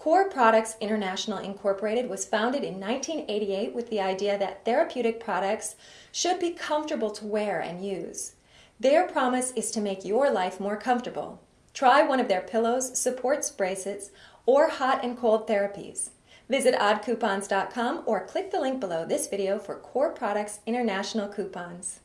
Core Products International Incorporated was founded in 1988 with the idea that therapeutic products should be comfortable to wear and use. Their promise is to make your life more comfortable. Try one of their pillows, supports, bracelets, or hot and cold therapies. Visit oddcoupons.com or click the link below this video for Core Products International coupons.